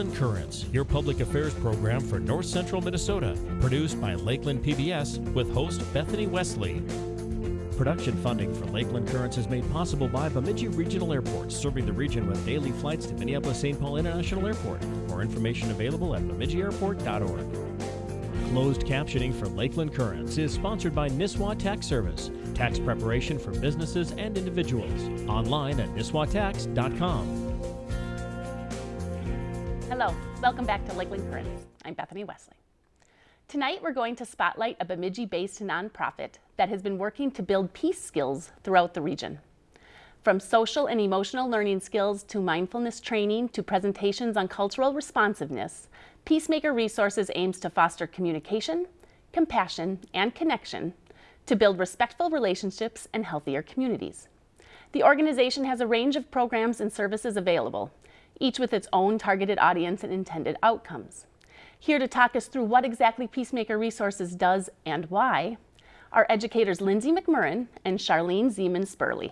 Lakeland Currents, your public affairs program for North Central Minnesota, produced by Lakeland PBS with host Bethany Wesley. Production funding for Lakeland Currents is made possible by Bemidji Regional Airport, serving the region with daily flights to Minneapolis-St. Paul International Airport. More information available at bemidjiairport.org. Closed captioning for Lakeland Currents is sponsored by Nisswa Tax Service, tax preparation for businesses and individuals. Online at nisswatax.com. Welcome back to Lakeland Currents. I'm Bethany Wesley. Tonight we're going to spotlight a Bemidji-based nonprofit that has been working to build peace skills throughout the region. From social and emotional learning skills to mindfulness training to presentations on cultural responsiveness, Peacemaker Resources aims to foster communication, compassion, and connection to build respectful relationships and healthier communities. The organization has a range of programs and services available, each with its own targeted audience and intended outcomes. Here to talk us through what exactly Peacemaker Resources does and why are educators Lindsay McMurrin and Charlene Zeman Spurley.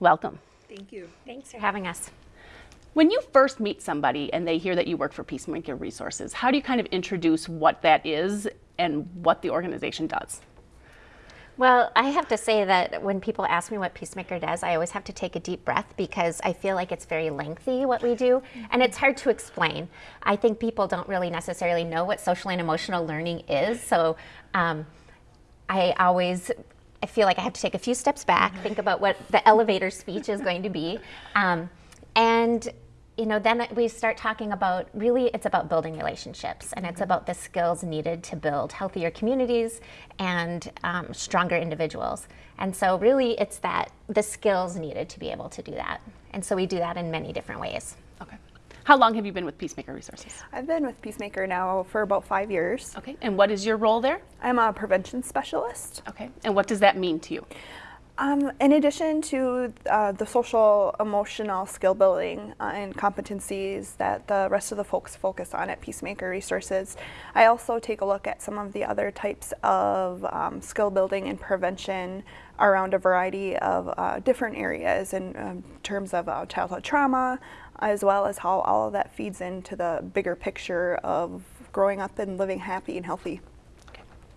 Welcome. Thank you. Thanks for having us. When you first meet somebody and they hear that you work for Peacemaker Resources, how do you kind of introduce what that is and what the organization does? Well, I have to say that when people ask me what Peacemaker does, I always have to take a deep breath because I feel like it's very lengthy what we do and it's hard to explain. I think people don't really necessarily know what social and emotional learning is. So um, I always I feel like I have to take a few steps back, think about what the elevator speech is going to be. Um, and you know, then we start talking about really it's about building relationships and it's mm-hmm. about the skills needed to build healthier communities and um, stronger individuals. And so really it's that the skills needed to be able to do that. And so we do that in many different ways. Okay. How long have you been with Peacemaker Resources? I've been with Peacemaker now for about five years. Okay. And what is your role there? I'm a prevention specialist. Okay. And what does that mean to you? Um, in addition to uh, the social emotional skill building uh, and competencies that the rest of the folks focus on at Peacemaker Resources, I also take a look at some of the other types of um, skill building and prevention around a variety of uh, different areas in um, terms of uh, childhood trauma, as well as how all of that feeds into the bigger picture of growing up and living happy and healthy.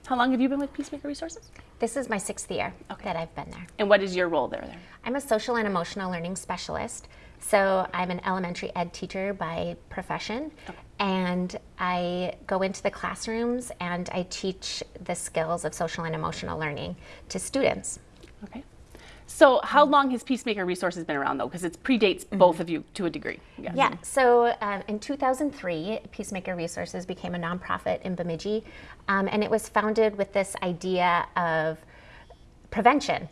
How long have you been with Peacemaker Resources? This is my sixth year okay. that I've been there. And what is your role there? there? I'm a social and emotional learning specialist. So I'm an elementary ed teacher by profession. Okay. And I go into the classrooms and I teach the skills of social and emotional learning to students. Okay. So how long has Peacemaker Resources been around though? Because it predates mm -hmm. both of you to a degree. Yeah, yeah. so um, in 2003, Peacemaker Resources became a nonprofit in Bemidji, um, and it was founded with this idea of prevention.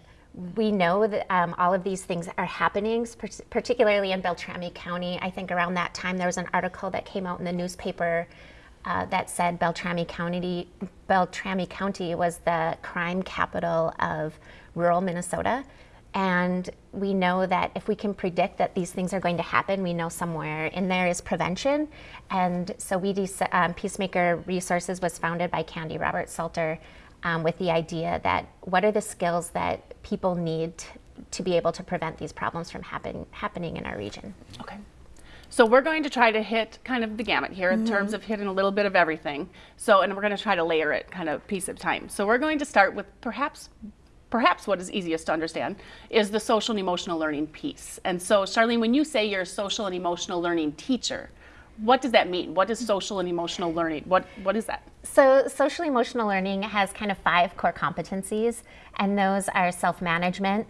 We know that um, all of these things are happening, particularly in Beltrami County. I think around that time there was an article that came out in the newspaper uh, that said Beltrami County, Beltrami County was the crime capital of rural Minnesota. And we know that if we can predict that these things are going to happen, we know somewhere in there is prevention. And so we, um, Peacemaker Resources was founded by Candy Robert Salter um, with the idea that what are the skills that people need to be able to prevent these problems from happen, happening in our region. Okay. So we're going to try to hit kind of the gamut here in mm -hmm. terms of hitting a little bit of everything. So, and we're going to try to layer it kind of piece at a time. So we're going to start with perhaps perhaps what is easiest to understand is the social and emotional learning piece. And so Charlene, when you say you're a social and emotional learning teacher, what does that mean? What is social and emotional learning? What, what is that? So social emotional learning has kind of five core competencies, and those are self-management,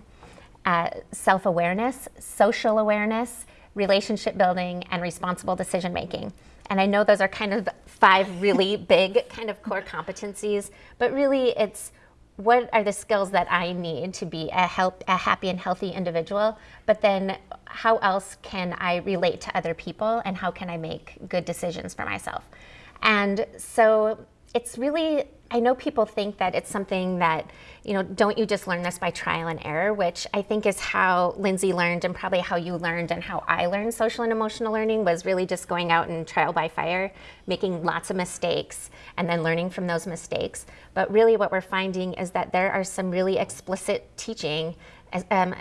uh, self-awareness, social awareness, relationship building, and responsible decision making. And I know those are kind of five really big kind of core competencies, but really it's what are the skills that I need to be a, help, a happy and healthy individual, but then how else can I relate to other people and how can I make good decisions for myself? And so it's really I know people think that it's something that, you know, don't you just learn this by trial and error, which I think is how Lindsay learned and probably how you learned and how I learned social and emotional learning was really just going out and trial by fire, making lots of mistakes and then learning from those mistakes. But really what we're finding is that there are some really explicit teaching um,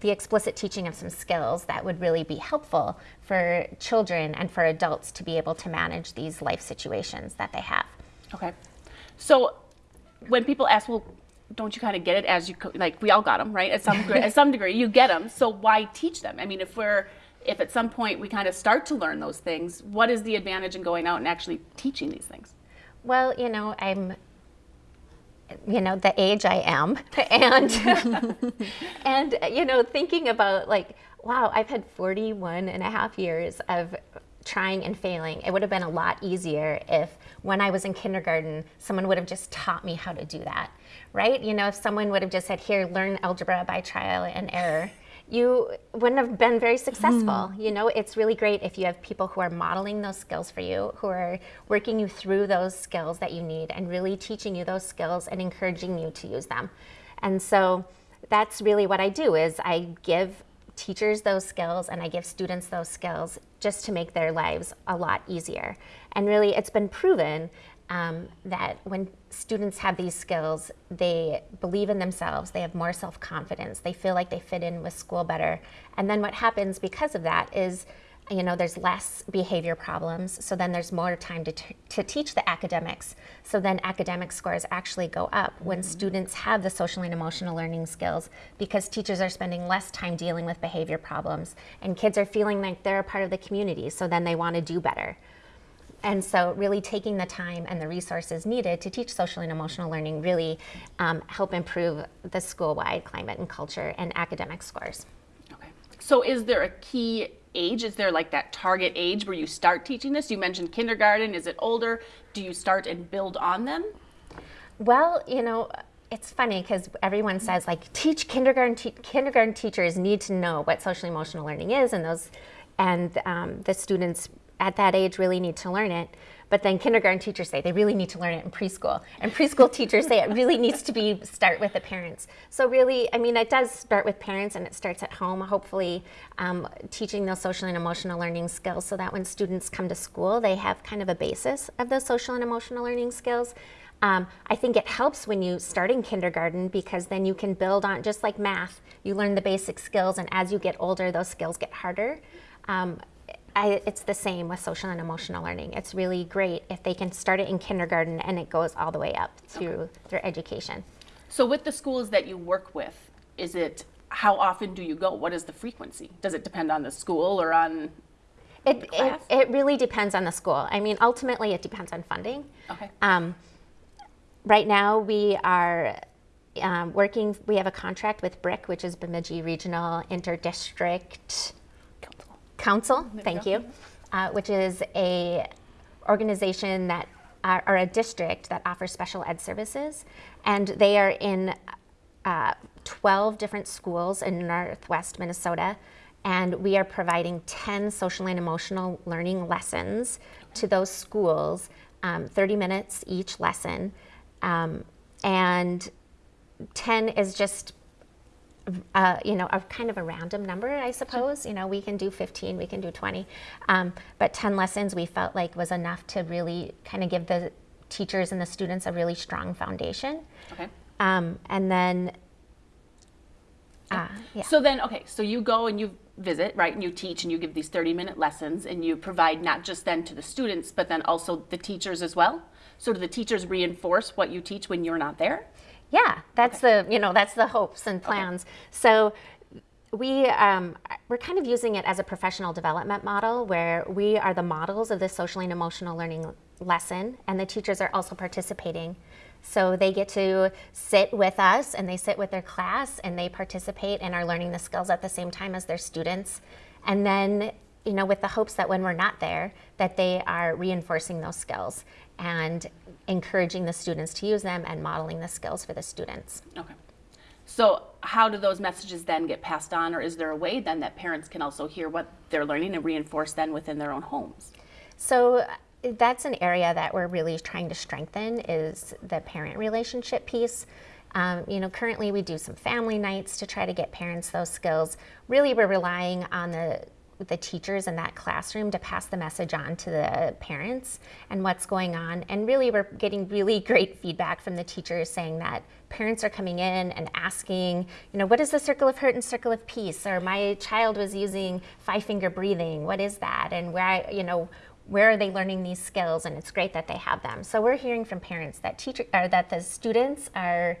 the explicit teaching of some skills that would really be helpful for children and for adults to be able to manage these life situations that they have. Okay. So when people ask, well, don't you kind of get it as you like we all got them right? At some at some degree you get them so why teach them? I mean if we're if at some point we kind of start to learn those things what is the advantage in going out and actually teaching these things? Well you know i'm you know the age i am and and you know thinking about like wow i've had 41 and a half years of trying and failing it would have been a lot easier if when i was in kindergarten someone would have just taught me how to do that right you know if someone would have just said here learn algebra by trial and error you wouldn't have been very successful. Mm. You know, it's really great if you have people who are modeling those skills for you, who are working you through those skills that you need and really teaching you those skills and encouraging you to use them. And so that's really what I do is I give teachers those skills and I give students those skills just to make their lives a lot easier. And really it's been proven um, that when students have these skills, they believe in themselves, they have more self confidence, they feel like they fit in with school better. And then what happens because of that is, you know, there's less behavior problems, so then there's more time to, to teach the academics. So then academic scores actually go up when mm-hmm. students have the social and emotional learning skills because teachers are spending less time dealing with behavior problems and kids are feeling like they're a part of the community, so then they want to do better. And so really taking the time and the resources needed to teach social and emotional learning really um, help improve the school-wide climate and culture and academic scores. Okay. So is there a key age? Is there like that target age where you start teaching this? You mentioned kindergarten. Is it older? Do you start and build on them? Well, you know, it's funny because everyone says like teach kindergarten te kindergarten teachers need to know what social emotional learning is and those and um, the students at that age really need to learn it. But then kindergarten teachers say they really need to learn it in preschool. And preschool teachers say it really needs to be start with the parents. So really, I mean, it does start with parents and it starts at home, hopefully um, teaching those social and emotional learning skills so that when students come to school, they have kind of a basis of those social and emotional learning skills. Um, I think it helps when you start in kindergarten because then you can build on, just like math, you learn the basic skills and as you get older, those skills get harder. Um, I, it's the same with social and emotional learning. It's really great if they can start it in kindergarten and it goes all the way up through okay. their education. So with the schools that you work with, is it how often do you go? What is the frequency? Does it depend on the school or on it, it, it, really depends on the school. I mean, ultimately, it depends on funding. Okay. Um, right now, we are um, working, we have a contract with BRIC, which is Bemidji Regional Interdistrict Council, thank you, uh, which is a organization that are, or a district that offers special ed services, and they are in uh, 12 different schools in northwest Minnesota, and we are providing 10 social and emotional learning lessons to those schools, um, 30 minutes each lesson, um, and 10 is just uh, you know, a kind of a random number, I suppose. Sure. You know, we can do 15, we can do 20, um, but 10 lessons we felt like was enough to really kind of give the teachers and the students a really strong foundation. Okay. Um, and then, uh, yeah. So then, okay, so you go and you visit, right, and you teach and you give these 30 minute lessons and you provide not just then to the students, but then also the teachers as well? So do the teachers reinforce what you teach when you're not there? Yeah, that's okay. the you know that's the hopes and plans. Okay. So we um, we're kind of using it as a professional development model where we are the models of the social and emotional learning lesson, and the teachers are also participating. So they get to sit with us and they sit with their class and they participate and are learning the skills at the same time as their students. And then, you know, with the hopes that when we're not there, that they are reinforcing those skills and encouraging the students to use them and modeling the skills for the students. Okay. So how do those messages then get passed on or is there a way then that parents can also hear what they're learning and reinforce then within their own homes? So uh, that's an area that we're really trying to strengthen is the parent relationship piece. Um, you know, currently we do some family nights to try to get parents those skills. Really, we're relying on the the teachers in that classroom to pass the message on to the parents and what's going on. And really, we're getting really great feedback from the teachers saying that parents are coming in and asking, you know, what is the circle of hurt and circle of peace? Or my child was using five finger breathing. What is that? And where I, you know, where are they learning these skills? And it's great that they have them. So we're hearing from parents that teacher or that the students are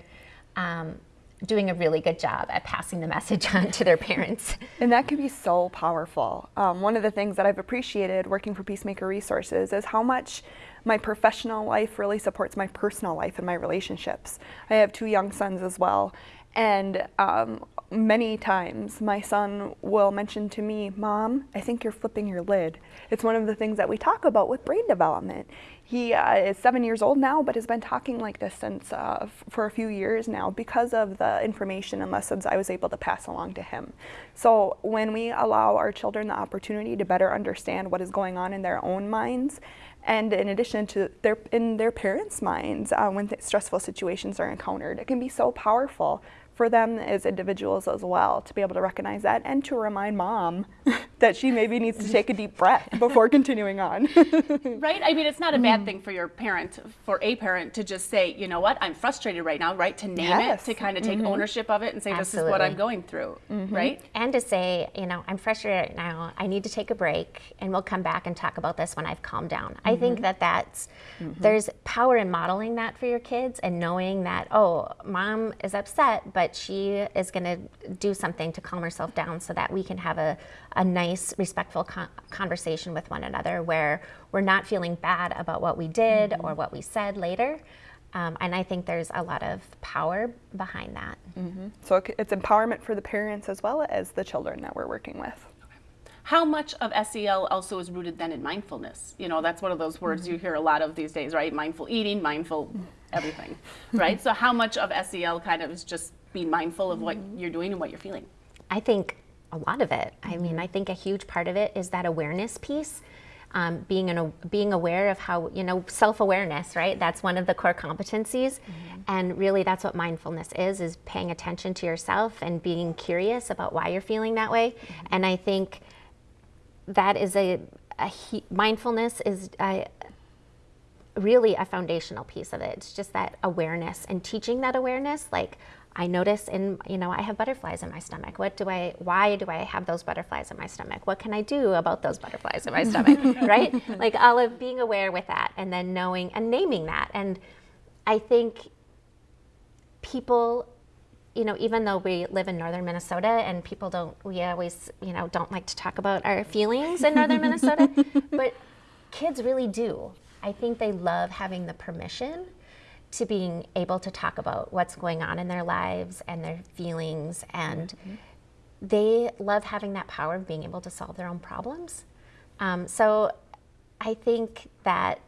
um, doing a really good job at passing the message on to their parents. And that can be so powerful. Um, one of the things that I've appreciated working for Peacemaker Resources is how much my professional life really supports my personal life and my relationships. I have two young sons as well. And um, many times my son will mention to me, Mom, I think you're flipping your lid. It's one of the things that we talk about with brain development. He uh, is seven years old now, but has been talking like this since uh, for a few years now because of the information and lessons I was able to pass along to him. So when we allow our children the opportunity to better understand what is going on in their own minds, and in addition to their in their parents' minds uh, when stressful situations are encountered, it can be so powerful for them as individuals as well to be able to recognize that and to remind mom that she maybe needs to take a deep breath before continuing on. right? I mean, it's not a bad thing for your parent, for a parent to just say, you know what, I'm frustrated right now, right? To name yes. it, to kind of take mm-hmm. ownership of it and say, Absolutely. this is what I'm going through, mm-hmm. right? And to say, you know, I'm frustrated right now, I need to take a break and we'll come back and talk about this when I've calmed down. Mm-hmm. I think mm-hmm. that that's, mm-hmm. there's power in modeling that for your kids and knowing that, oh, mom is upset, but but she is going to do something to calm herself down so that we can have a, a nice, respectful con conversation with one another where we're not feeling bad about what we did mm -hmm. or what we said later. Um, and I think there's a lot of power behind that. Mm -hmm. So it's empowerment for the parents as well as the children that we're working with. How much of SEL also is rooted then in mindfulness? You know, that's one of those words you hear a lot of these days, right? Mindful eating, mindful everything, right? so how much of SEL kind of is just being mindful of what you're doing and what you're feeling? I think a lot of it. I mean, I think a huge part of it is that awareness piece. Um, being an, being aware of how you know self-awareness right that's one of the core competencies mm-hmm. and really that's what mindfulness is is paying attention to yourself and being curious about why you're feeling that way mm-hmm. and i think that is a, a he, mindfulness is a, really a foundational piece of it it's just that awareness and teaching that awareness like I notice in, you know, I have butterflies in my stomach. What do I, why do I have those butterflies in my stomach? What can I do about those butterflies in my stomach, right? Like all of being aware with that and then knowing and naming that. And I think people, you know, even though we live in northern Minnesota and people don't, we always, you know, don't like to talk about our feelings in northern Minnesota, but kids really do. I think they love having the permission to being able to talk about what's going on in their lives and their feelings and mm-hmm. they love having that power of being able to solve their own problems um, so i think that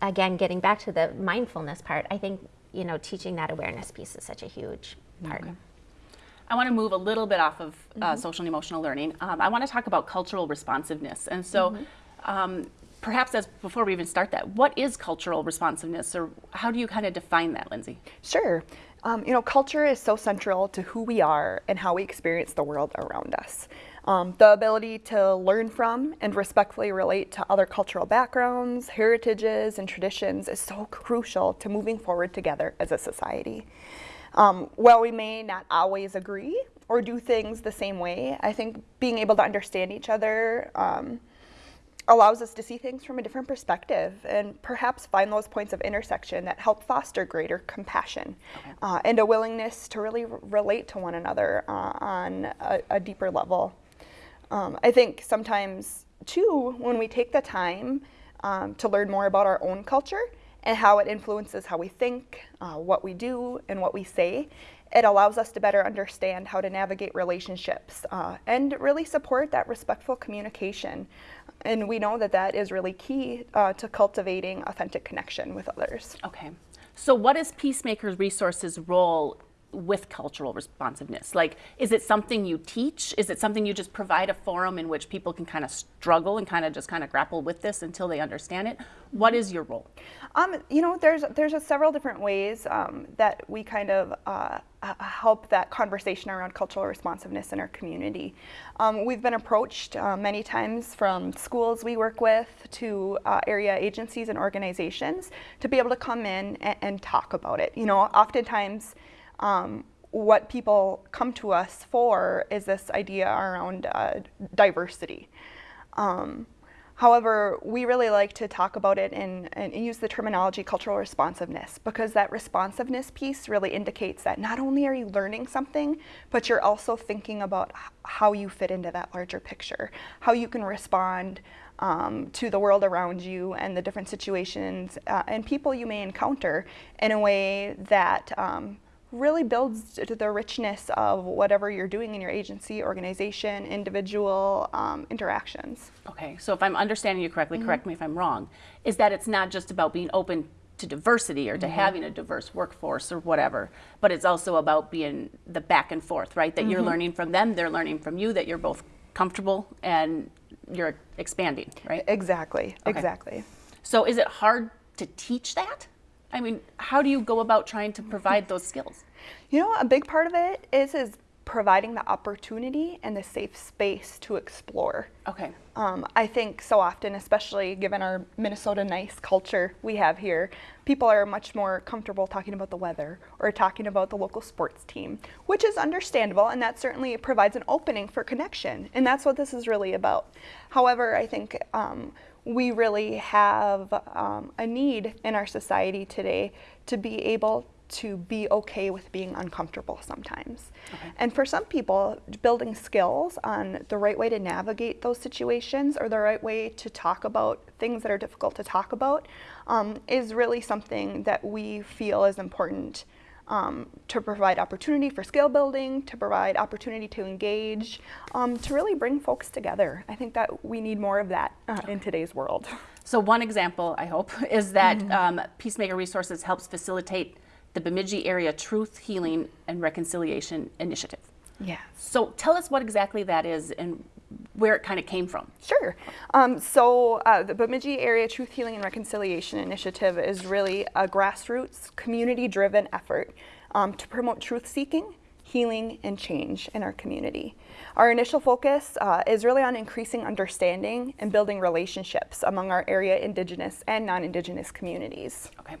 again getting back to the mindfulness part i think you know teaching that awareness piece is such a huge part okay. I want to move a little bit off of uh, mm-hmm. social and emotional learning. Um, I want to talk about cultural responsiveness. And so, mm-hmm. um, perhaps as before we even start that, what is cultural responsiveness or how do you kind of define that, Lindsay? Sure. Um, you know, culture is so central to who we are and how we experience the world around us. Um, the ability to learn from and respectfully relate to other cultural backgrounds, heritages, and traditions is so crucial to moving forward together as a society. Um, while we may not always agree or do things the same way, I think being able to understand each other um, allows us to see things from a different perspective and perhaps find those points of intersection that help foster greater compassion okay. uh, and a willingness to really relate to one another uh, on a, a, deeper level. Um, I think sometimes, too, when we take the time um, to learn more about our own culture and how it influences how we think, uh, what we do, and what we say, it allows us to better understand how to navigate relationships uh, and really support that respectful communication. And we know that that is really key uh, to cultivating authentic connection with others. Okay. So, what is Peacemakers Resources' role with cultural responsiveness? Like, is it something you teach? Is it something you just provide a forum in which people can kind of struggle and kind of just kind of grapple with this until they understand it? What is your role? Um, you know, there's there's several different ways um, that we kind of uh, help that conversation around cultural responsiveness in our community. Um, we've been approached uh, many times from schools we work with to uh, area agencies and organizations to be able to come in and, and talk about it. You know, oftentimes um, what people come to us for is this idea around uh, diversity. Um, However, we really like to talk about it and, use the terminology cultural responsiveness because that responsiveness piece really indicates that not only are you learning something, but you're also thinking about how you fit into that larger picture, how you can respond um, to the world around you and the different situations uh, and people you may encounter in a way that um, really builds to the richness of whatever you're doing in your agency, organization, individual um, interactions. Okay, so if I'm understanding you correctly, mm -hmm. correct me if I'm wrong, is that it's not just about being open to diversity or to mm -hmm. having a diverse workforce or whatever, but it's also about being the back and forth, right? That mm -hmm. you're mm-hmm. learning from them, they're learning from you, that you're both comfortable and you're expanding, right? Exactly, okay. exactly. So is it hard to teach that? I mean, how do you go about trying to provide those skills? You know, a big part of it is is providing the opportunity and the safe space to explore. Okay. Um, I think so often, especially given our Minnesota nice culture we have here, people are much more comfortable talking about the weather or talking about the local sports team, which is understandable, and that certainly provides an opening for connection, and that's what this is really about. However, I think um, we really have um, a need in our society today to be able to be okay with being uncomfortable sometimes. Okay. And for some people, building skills on the right way to navigate those situations or the right way to talk about things that are difficult to talk about um, is really something that we feel is important um, to provide opportunity for skill building, to provide opportunity to engage, um, to really bring folks together. I think that we need more of that uh, in today's world. So one example, I hope, is that mm -hmm. um, Peacemaker Resources helps facilitate the Bemidji Area Truth, Healing, and Reconciliation Initiative. Yes. So tell us what exactly that is and where it kind of came from. Sure. Um, so uh, the Bemidji Area Truth, Healing, and Reconciliation Initiative is really a grassroots, community-driven effort um, to promote truth-seeking, healing, and change in our community. Our initial focus uh, is really on increasing understanding and building relationships among our area Indigenous and non-Indigenous communities. Okay.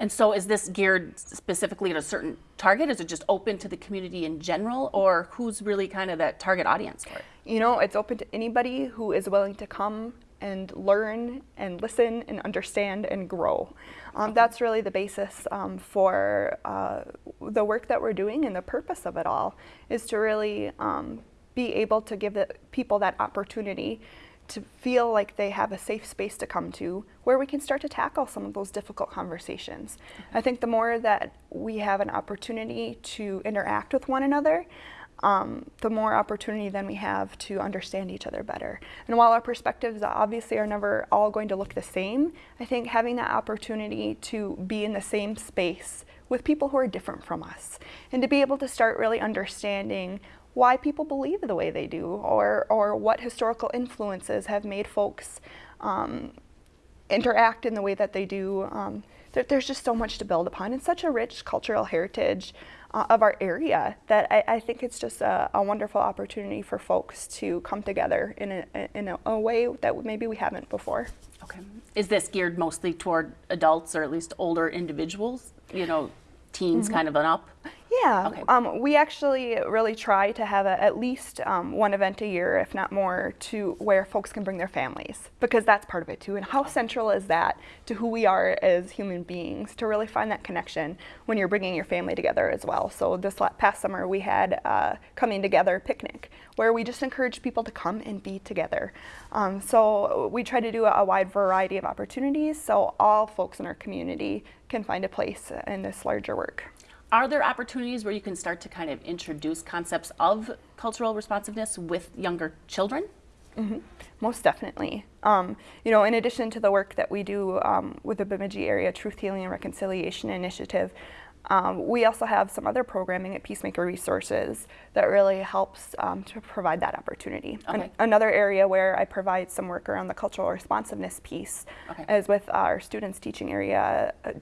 And so is this geared specifically at a certain target? Is it just open to the community in general or who's really kind of that target audience for it? You know, it's open to anybody who is willing to come and learn and listen and understand and grow. Um, that's really the basis um, for uh, the work that we're doing and the purpose of it all is to really um, be able to give people that opportunity to feel like they have a safe space to come to where we can start to tackle some of those difficult conversations. I think the more that we have an opportunity to interact with one another, um, the more opportunity then we have to understand each other better. And while our perspectives obviously are never all going to look the same, I think having that opportunity to be in the same space with people who are different from us and to be able to start really understanding why people believe the way they do or, or what historical influences have made folks um, interact in the way that they do. Um, there, there's just so much to build upon and such a rich cultural heritage uh, of our area that I, I think it's just a, a, wonderful opportunity for folks to come together in a, in a, a way that maybe we haven't before. Okay. Is this geared mostly toward adults or at least older individuals? You know, teens mm -hmm. kind of an up? Yeah, okay. um, we actually really try to have a, at least um, one event a year, if not more, to where folks can bring their families, because that's part of it too. And how central is that to who we are as human beings, to really find that connection when you're bringing your family together as well. So this past summer we had a coming together picnic, where we just encourage people to come and be together. Um, so we try to do a, a wide variety of opportunities so all folks in our community can find a place in this larger work. Are there opportunities where you can start to kind of introduce concepts of cultural responsiveness with younger children? Mm -hmm. Most definitely. Um, you know, in addition to the work that we do um, with the Bemidji Area Truth Healing and Reconciliation Initiative, um, we also have some other programming at Peacemaker Resources that really helps um, to provide that opportunity. Okay. An another area where I provide some work around the cultural responsiveness piece okay. is with our students teaching area, uh,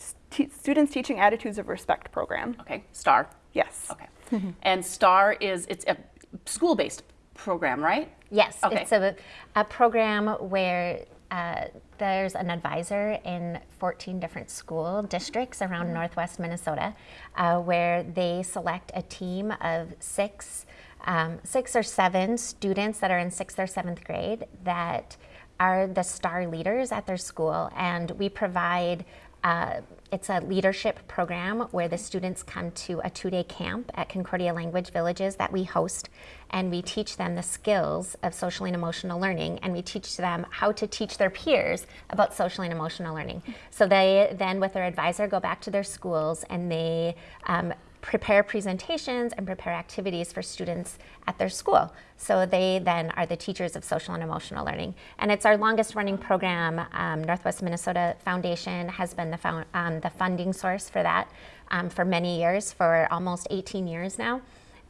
students teaching attitudes of respect program. Okay, STAR. Yes. Okay. and STAR is it's a school-based program, right? Yes, Okay. it's a, a program where uh, there's an advisor in 14 different school districts around Northwest Minnesota, uh, where they select a team of six, um, six or seven students that are in sixth or seventh grade that are the star leaders at their school, and we provide. Uh, it's a leadership program where the students come to a two day camp at Concordia Language Villages that we host, and we teach them the skills of social and emotional learning, and we teach them how to teach their peers about social and emotional learning. So they then, with their advisor, go back to their schools and they um, prepare presentations and prepare activities for students at their school. So they then are the teachers of social and emotional learning. And it's our longest running program. Um, Northwest Minnesota Foundation has been the, um, the funding source for that um, for many years, for almost 18 years now.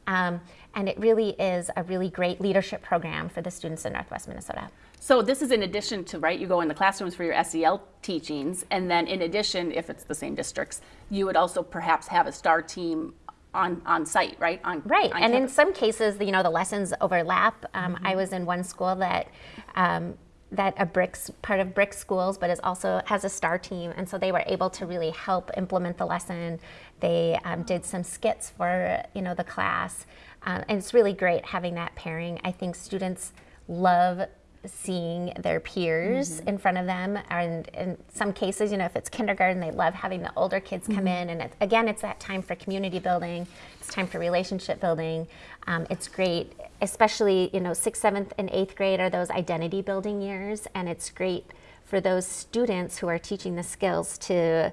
Um, and it really is a really great leadership program for the students in Northwest Minnesota. So this is in addition to, right, you go in the classrooms for your SEL teachings, and then in addition, if it's the same districts, you would also perhaps have a STAR team on, on site, right? On, Right, on and in some cases, you know, the lessons overlap. Um, I was in one school that um, that a bricks part of BRIC schools, but is also has a star team, and so they were able to really help implement the lesson. They um, did some skits for you know the class, um, and it's really great having that pairing. I think students love seeing their peers in front of them. And in some cases you know if it's kindergarten they love having the older kids come in. And it, again it's that time for community building. It's time for relationship building. Um, it's great especially you know sixth seventh and eighth grade are those identity building years. And it's great for those students who are teaching the skills to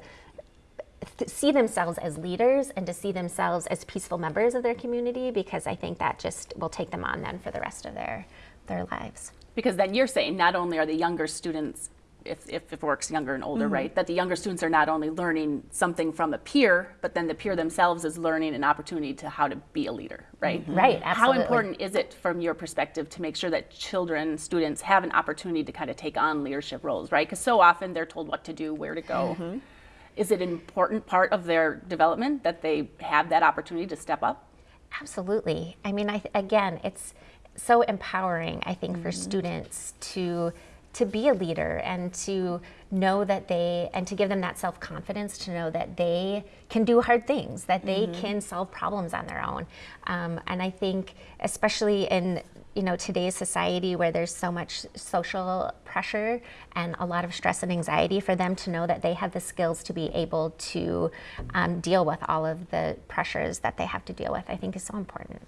th- see themselves as leaders and to see themselves as peaceful members of their community because I think that just will take them on then for the rest of their their lives. Because then you're saying not only are the younger students, if, if it works younger and older, mm-hmm. right, that the younger students are not only learning something from a peer, but then the peer themselves is learning an opportunity to how to be a leader, right? Mm-hmm. Right, absolutely. How important is it from your perspective to make sure that children, students have an opportunity to kind of take on leadership roles, right? Because so often they're told what to do, where to go. Mm-hmm. Is it an important part of their development that they have that opportunity to step up? Absolutely. I mean, I th- again, it's so empowering. I think for students to to be a leader and to know that they and to give them that self confidence to know that they can do hard things, that they can solve problems on their own. Um, and I think, especially in you know today's society where there's so much social pressure and a lot of stress and anxiety for them to know that they have the skills to be able to um, deal with all of the pressures that they have to deal with i think is so important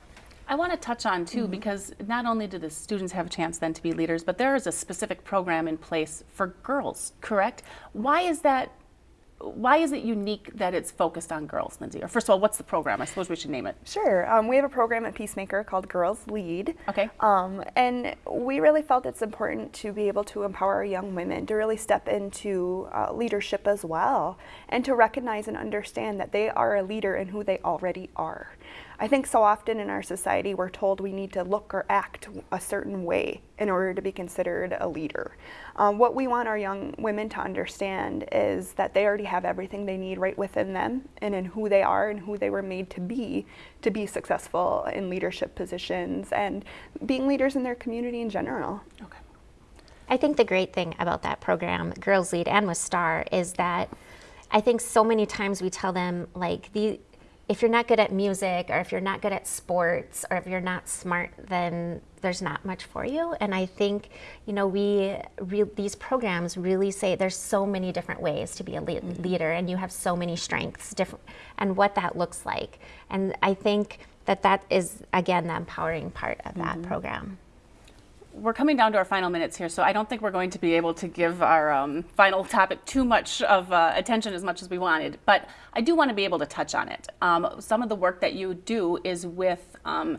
I want to touch on too, because not only do the students have a chance then to be leaders, but there is a specific program in place for girls, correct? Why is that? Why is it unique that it's focused on girls, Lindsay? Or first of all, what's the program? I suppose we should name it. Sure. Um, we have a program at Peacemaker called Girls Lead. Okay. Um, and we really felt it's important to be able to empower young women to really step into uh, leadership as well and to recognize and understand that they are a leader in who they already are. I think so often in our society we're told we need to look or act a certain way in order to be considered a leader. Um, what we want our young women to understand is that they already have everything they need right within them and in who they are and who they were made to be to be successful in leadership positions and being leaders in their community in general. Okay. I think the great thing about that program, Girls Lead and with Star, is that I think so many times we tell them like the if you're not good at music or if you're not good at sports or if you're not smart then there's not much for you. And i think you know we re- these programs really say there's so many different ways to be a le- mm-hmm. leader and you have so many strengths different and what that looks like. And i think that that is again the empowering part of that mm-hmm. program We're coming down to our final minutes here, so I don't think we're going to be able to give our um, final topic too much of uh, attention as much as we wanted. But I do want to be able to touch on it. Um, some of the work that you do is with um,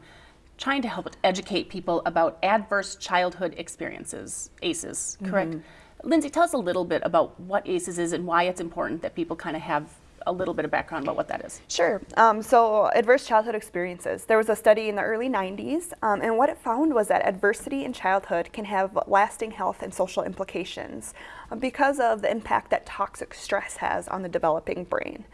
trying to help educate people about adverse childhood experiences, ACEs, correct? Lindsay, tell us a little bit about what ACEs is and why it's important that people kind of have a little bit of background about what that is. Sure. Um, so, adverse childhood experiences. There was a study in the early 90s, um, and what it found was that adversity in childhood can have lasting health and social implications uh, because of the impact that toxic stress has on the developing brain.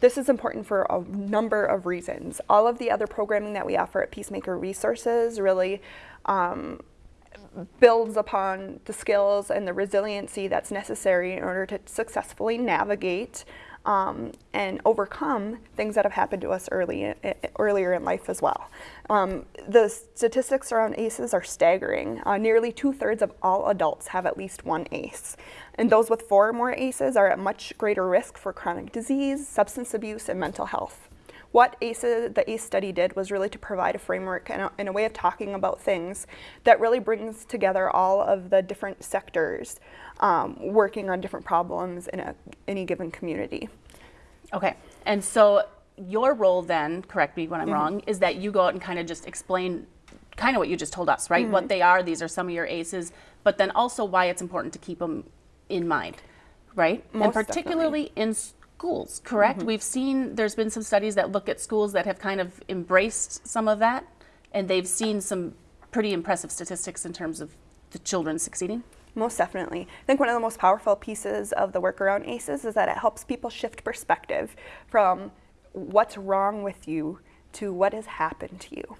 This is important for a number of reasons. All of the other programming that we offer at Peacemaker Resources really um, builds upon the skills and the resiliency that's necessary in order to successfully navigate um, and overcome things that have happened to us early, earlier in life as well. Um, the statistics around ACEs are staggering. Uh, nearly two thirds of all adults have at least one ACE. And those with four or more ACEs are at much greater risk for chronic disease, substance abuse, and mental health what ACE, the ACE study did was really to provide a framework and a, and a, way of talking about things that really brings together all of the different sectors um, working on different problems in a, any given community. Okay, and so your role then, correct me when I'm mm -hmm. wrong, is that you go out and kind of just explain kind of what you just told us, right? Mm -hmm. What they are, these are some of your ACEs, but then also why it's important to keep them in mind, right? Most and particularly definitely. in schools, correct? Mm -hmm. We've seen there's been some studies that look at schools that have kind of embraced some of that, and they've seen some pretty impressive statistics in terms of the children succeeding. Most definitely. I think one of the most powerful pieces of the work around ACEs is that it helps people shift perspective from what's wrong with you to what has happened to you.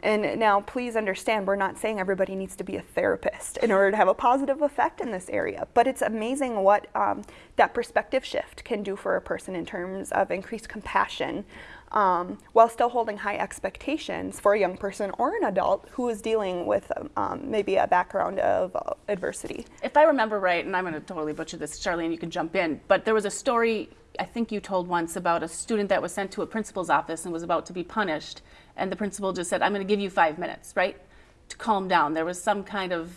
And now please understand, we're not saying everybody needs to be a therapist in order to have a positive effect in this area, but it's amazing what um, that perspective shift can do for a person in terms of increased compassion um, while still holding high expectations for a young person or an adult who is dealing with um, maybe a background of uh, adversity. If I remember right, and I'm going to totally butcher this, Charlene, you can jump in, but there was a story I think you told once about a student that was sent to a principal's office and was about to be punished, and the principal just said, I'm going to give you five minutes, right? To calm down. There was some kind of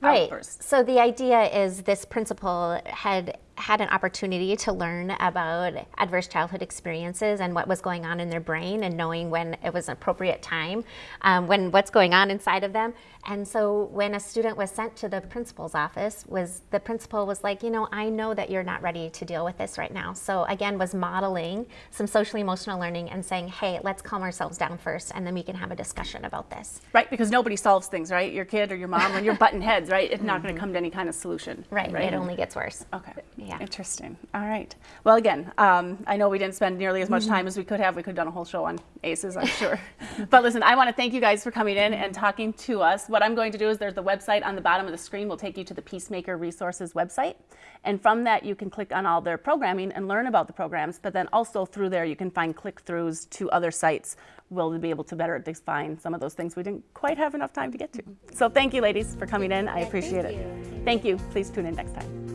right. outburst. So the idea is this principal had had an opportunity to learn about adverse childhood experiences and what was going on in their brain and knowing when it was an appropriate time, um, when what's going on inside of them. And so when a student was sent to the principal's office, was the principal was like, you know, I know that you're not ready to deal with this right now. So again, was modeling some social emotional learning and saying, hey, let's calm ourselves down first and then we can have a discussion about this. Right, because nobody solves things, right? Your kid or your mom, when you're butting heads, right? It's not going to come to any kind of solution. Right, right? it only gets worse. Okay. Yeah. Interesting. All right. Well, again, um, I know we didn't spend nearly as much mm-hmm. time as we could have. We could have done a whole show on ACEs, I'm sure. but listen, I want to thank you guys for coming in and talking to us. What I'm going to do is there's the website on the bottom of the screen will take you to the Peacemaker Resources website. And from that, you can click on all their programming and learn about the programs. But then also through there, you can find click-throughs to other sites. We'll be able to better define some of those things we didn't quite have enough time to get to. So thank you, ladies, for coming in. I appreciate it. Thank you. Please tune in next time.